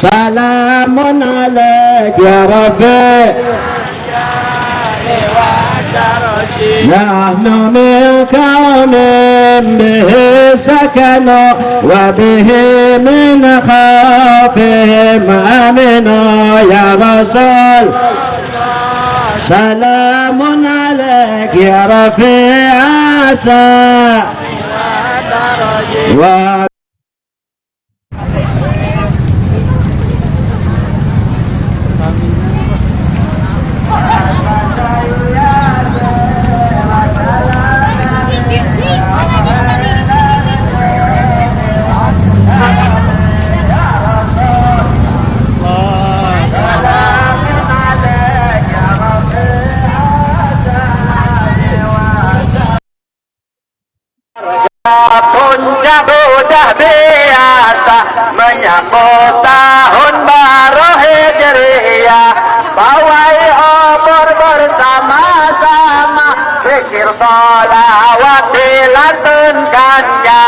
سلام عليك يا رفيق نحن من كون به سكنوا وبه من خوفهم آمنوا يا رسول. سلام عليك يا رفيع عسى. و Puncak udah biasa menyambut tahun baru Hijriah. Pawai obor bersama-sama Pikir sholawat dilantunkan ya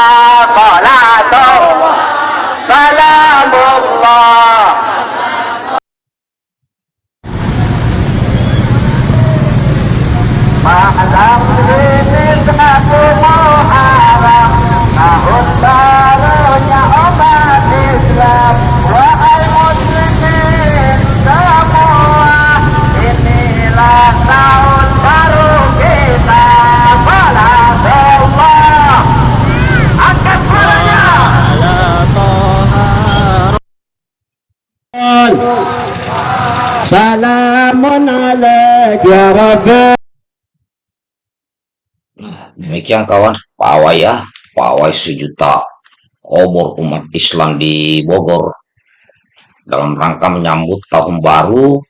Salamun alaik ya Rafi. Nah, demikian kawan, pawai ya, pawai sejuta obor umat Islam di Bogor. Dalam rangka menyambut tahun baru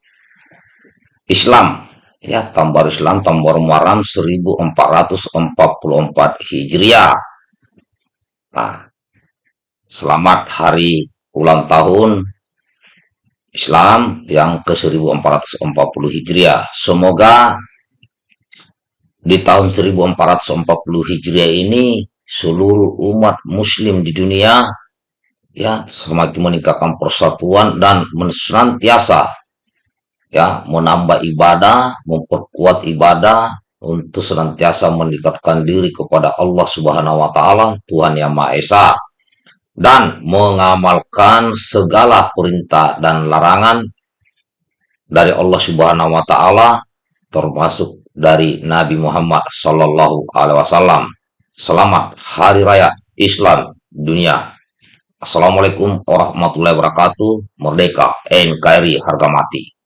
Islam. Ya tahun baru Islam tahun baru Muharram 1444 Hijriah. Nah selamat hari ulang tahun. Islam yang ke 1440 Hijriah. Semoga di tahun 1440 Hijriah ini seluruh umat muslim di dunia ya semakin meningkatkan persatuan dan senantiasa ya menambah ibadah, memperkuat ibadah untuk senantiasa meningkatkan diri kepada Allah Subhanahu wa taala, Tuhan yang Maha Esa dan mengamalkan segala perintah dan larangan dari Allah Subhanahu wa taala termasuk dari Nabi Muhammad Sallallahu Alaihi Wasallam. Selamat Hari Raya Islam Dunia. Assalamualaikum warahmatullahi wabarakatuh. Merdeka NKRI harga mati.